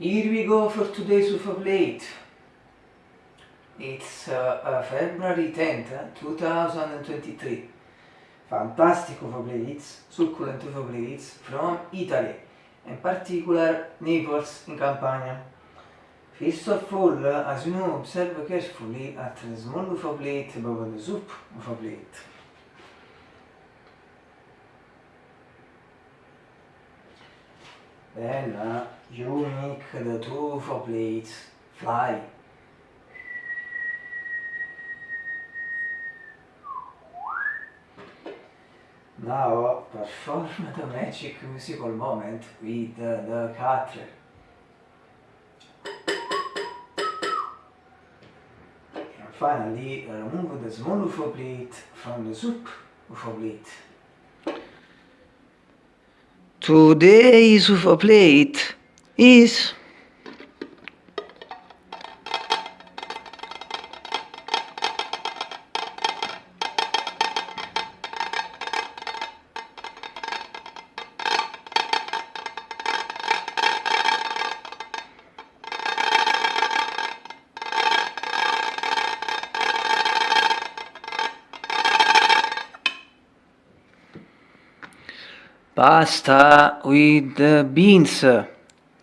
Here we go for today's UFO Blade. It's uh, uh, February 10th, eh, 2023. Fantastic UFO Blades, succulent UFO Blades from Italy, in particular Naples in Campania. First of all, uh, as you know, observe carefully at the small UFO Blade above the soup UFO Blade. Then uh, you make the two UFO plates fly. Now perform the magic musical moment with uh, the cutler. And finally remove the small UFO plate from the soup UFO plate. Today's UFO plate. Is pasta with uh, beans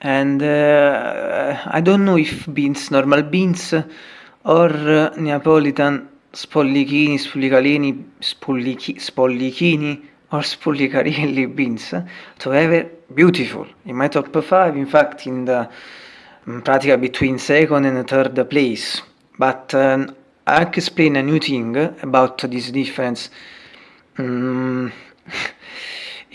and uh, I don't know if beans, normal beans or uh, Neapolitan spollichini, spollicalini, spollichi, spollichini or spollicarelli beans. So have beautiful. In my top 5 in fact in the um, pratica between second and third place. But um, I can explain a new thing about this difference. Um,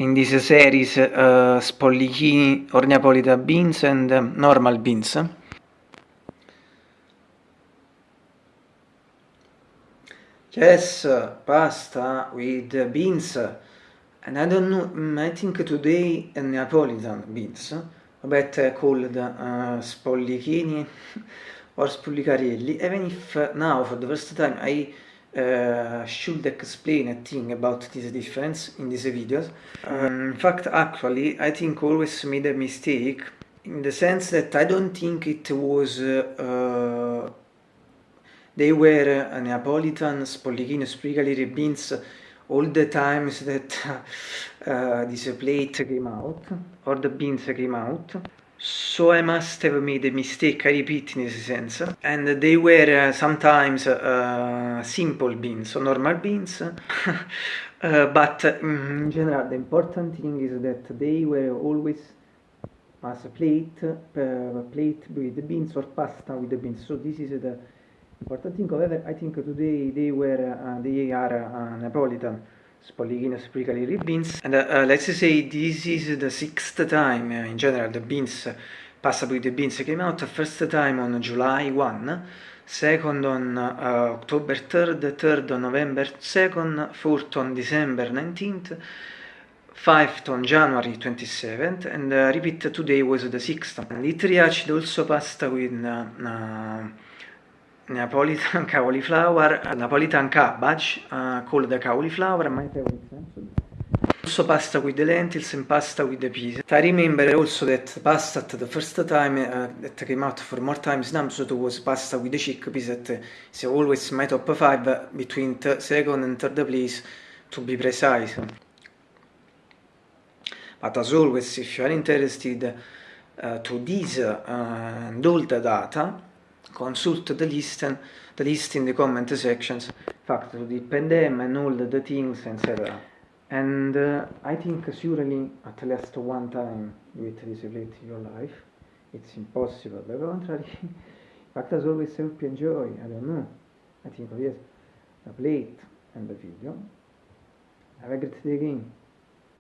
in this series uh, spollichini or Neapolitan beans and um, normal beans. Yes, pasta with beans. And I don't know, mm, I think today Neapolitan beans, but called uh, spollichini or spollicarelli, even if now for the first time I uh, should explain a thing about this difference in these videos. Um, in fact, actually, I think always made a mistake in the sense that I don't think it was uh, they were uh, Neapolitan, Spollichino, Sprigali, beans all the times that uh, this plate came out or the beans came out so I must have made a mistake, I repeat in this sense. And they were uh, sometimes uh, simple beans, so normal beans. uh, but mm, in general, the important thing is that they were always as a plate, uh, plate with the beans or pasta with the beans. So this is the important thing. However, I think today they were, uh, they are uh, Napolitan. Spollichino Spricali beans. And uh, uh, let's say this is the sixth time uh, in general the beans with the beans came out. First time on July 1 second on uh, October 3rd third on November 2nd fourth on December 19th fifth on January 27th and uh, repeat today was the sixth. And it reached also pasta with uh, Neapolitan cauliflower, Napolitan cabbage, uh, called the cauliflower, my favorite Also pasta with the lentils and pasta with the peas. I remember also that pasta at the first time uh, that came out for more times now, so it was pasta with the chickpeas that is always my top 5 between second and third place to be precise. But as always, if you are interested uh, to this uh, and all the data, consult the list and the list in the comment sections. Fact to depend them and all the things etc and uh, I think surely at least one time you will display your life. It's impossible the contrary. In fact as always help you enjoy I don't know. I think oh yes the plate and the video. Have a great day again